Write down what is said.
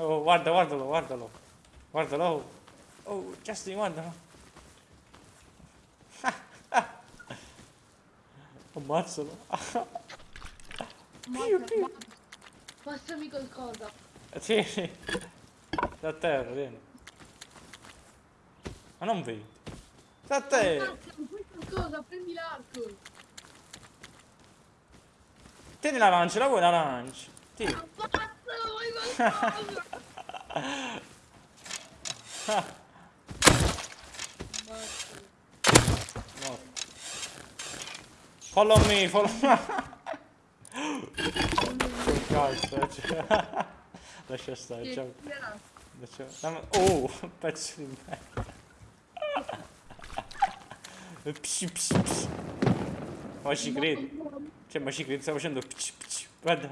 Oh, guarda, guardalo, guardalo. Guardalo. Oh, Justin, guardalo. Ammazzalo. Mazza, mazza. Passami qualcosa. Sì, sì. Da terra, vieni. Ma non vedi. Da te. Mazza, mi fai qualcosa, prendi l'arco. Tieni l'arancia, la vuoi l'arancia? Tieni. No. Follow me, follow me. Lascia stare, Che ciao. tira. Lascia... dammi- Oh, un pezzo di merda. Psi, psi, psi. Ma ci credi? Cioè, ma ci credi? Sta facendo psi, psi. Guarda.